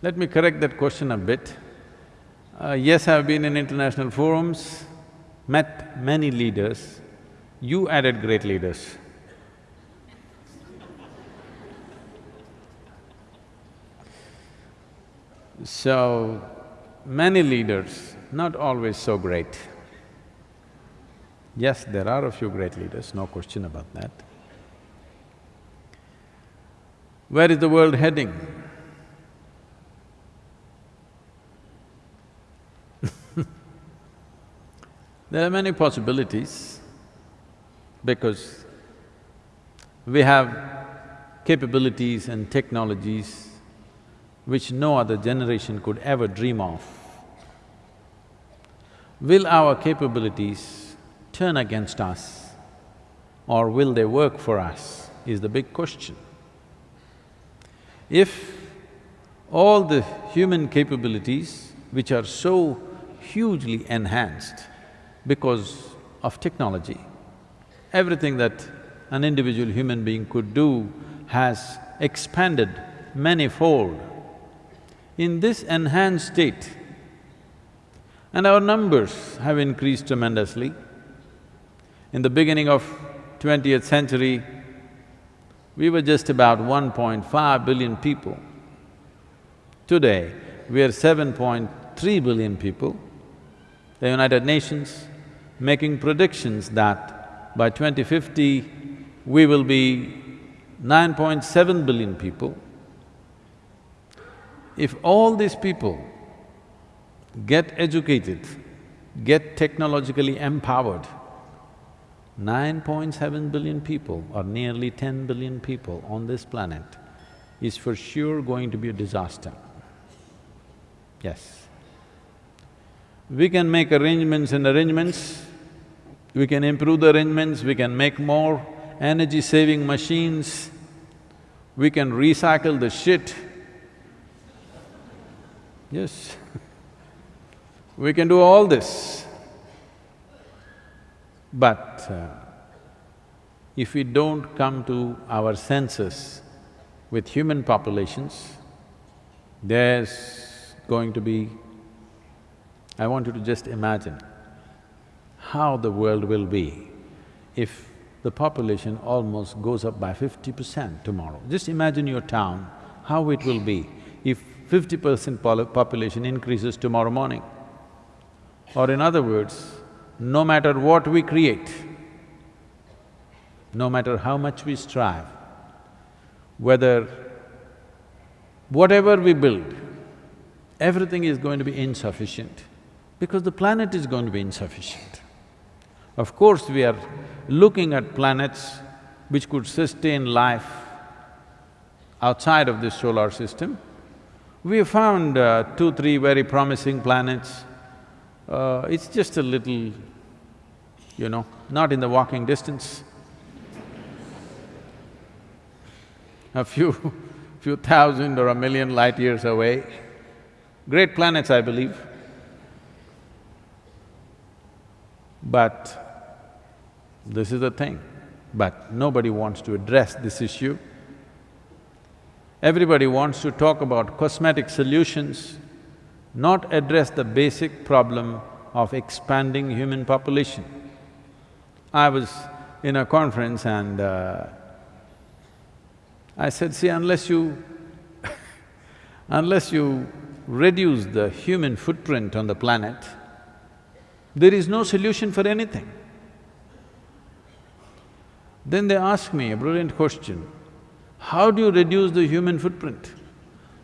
Let me correct that question a bit. Uh, yes, I've been in international forums, met many leaders. You added great leaders. So, many leaders, not always so great. Yes, there are a few great leaders, no question about that. Where is the world heading? There are many possibilities because we have capabilities and technologies which no other generation could ever dream of. Will our capabilities turn against us or will they work for us is the big question. If all the human capabilities which are so hugely enhanced because of technology, everything that an individual human being could do has expanded many-fold in this enhanced state, and our numbers have increased tremendously. In the beginning of twentieth century, we were just about 1.5 billion people. Today, we are 7.3 billion people. The United Nations making predictions that by 2050, we will be 9.7 billion people. If all these people get educated, get technologically empowered, 9.7 billion people or nearly 10 billion people on this planet is for sure going to be a disaster. Yes. We can make arrangements and arrangements, we can improve the arrangements, we can make more energy-saving machines, we can recycle the shit, Yes. We can do all this. But uh, if we don't come to our senses with human populations, there's going to be… I want you to just imagine how the world will be if the population almost goes up by fifty percent tomorrow. Just imagine your town, how it will be if fifty percent population increases tomorrow morning. Or in other words, no matter what we create, no matter how much we strive, whether whatever we build, everything is going to be insufficient because the planet is going to be insufficient. Of course, we are looking at planets which could sustain life outside of this solar system, we have found uh, two, three very promising planets. Uh, it's just a little, you know, not in the walking distance. a few, few thousand or a million light years away. Great planets, I believe. But this is the thing, but nobody wants to address this issue. Everybody wants to talk about cosmetic solutions, not address the basic problem of expanding human population. I was in a conference and uh, I said, see, unless you unless you reduce the human footprint on the planet, there is no solution for anything. Then they asked me a brilliant question, how do you reduce the human footprint?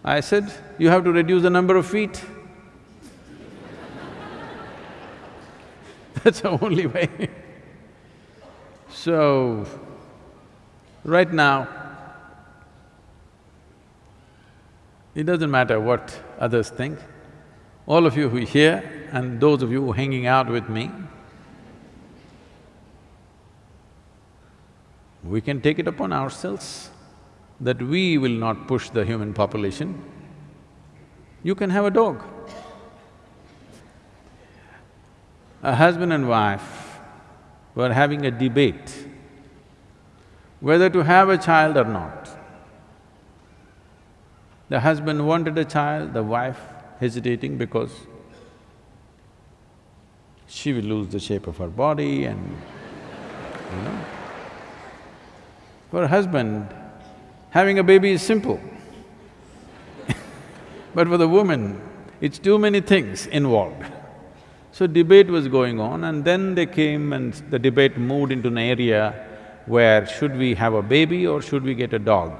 I said, you have to reduce the number of feet. That's the only way So, right now, it doesn't matter what others think. All of you who are here and those of you hanging out with me, we can take it upon ourselves that we will not push the human population, you can have a dog. A husband and wife were having a debate whether to have a child or not. The husband wanted a child, the wife hesitating because she will lose the shape of her body and, you know. For a husband, having a baby is simple. but for the woman, it's too many things involved. So debate was going on and then they came and the debate moved into an area where should we have a baby or should we get a dog?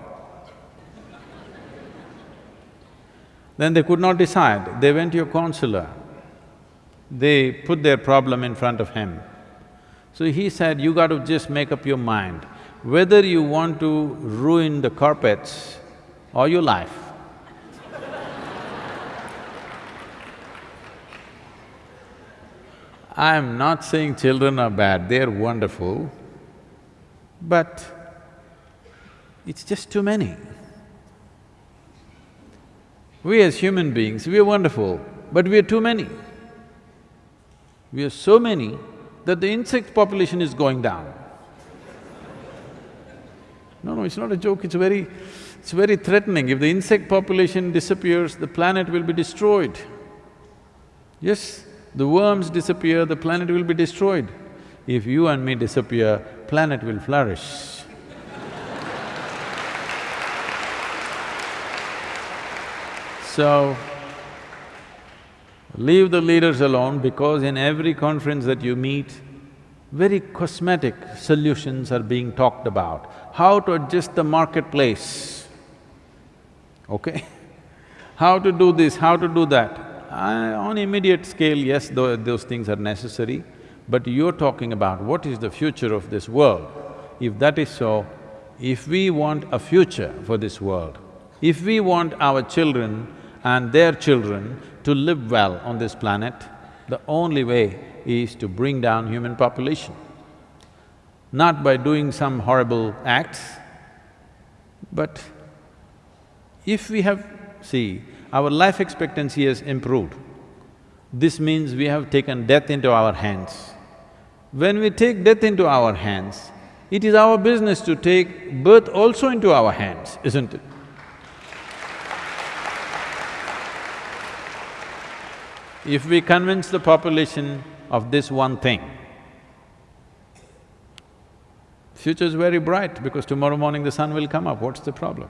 Then they could not decide, they went to a counselor. They put their problem in front of him. So he said, you got to just make up your mind whether you want to ruin the carpets or your life. I'm not saying children are bad, they're wonderful, but it's just too many. We as human beings, we are wonderful, but we are too many. We are so many that the insect population is going down. No, no, it's not a joke, it's very… it's very threatening. If the insect population disappears, the planet will be destroyed. Yes, the worms disappear, the planet will be destroyed. If you and me disappear, planet will flourish. So, leave the leaders alone because in every conference that you meet, very cosmetic solutions are being talked about. How to adjust the marketplace, okay? how to do this, how to do that. Uh, on immediate scale, yes, th those things are necessary, but you're talking about what is the future of this world. If that is so, if we want a future for this world, if we want our children and their children to live well on this planet, the only way is to bring down human population. Not by doing some horrible acts, but if we have… see, our life expectancy has improved. This means we have taken death into our hands. When we take death into our hands, it is our business to take birth also into our hands, isn't it? If we convince the population of this one thing, future is very bright because tomorrow morning the sun will come up, what's the problem?